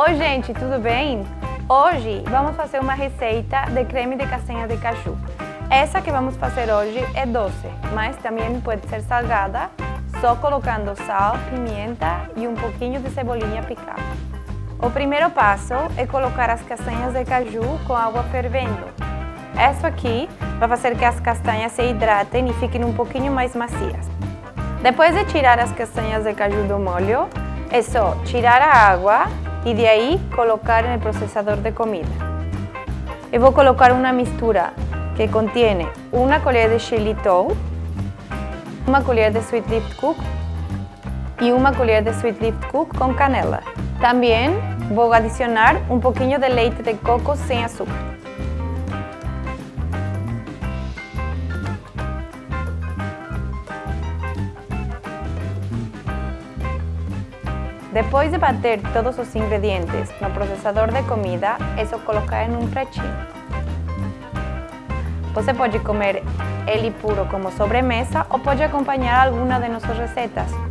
Oi gente, tudo bem? Hoje vamos fazer uma receita de creme de castanha de caju. Essa que vamos fazer hoje é doce, mas também pode ser salgada, só colocando sal, pimenta e um pouquinho de cebolinha picada. O primeiro passo é colocar as castanhas de caju com água fervendo. Isso aqui vai fazer que as castanhas se hidratem e fiquem um pouquinho mais macias. Depois de tirar as castanhas de caju do molho, é só tirar a água e de aí colocar no processador de comida. Eu vou colocar uma mistura que contém uma colher de xilitol, uma colher de sweet lift cook e uma colher de sweet lift cook com canela. Também vou adicionar um pouquinho de leite de coco sem açúcar. Depois de bater todos os ingredientes no processador de comida, só colocar em um pratinho. Você pode comer ele puro como sobremesa ou pode acompanhar alguma de nossas receitas.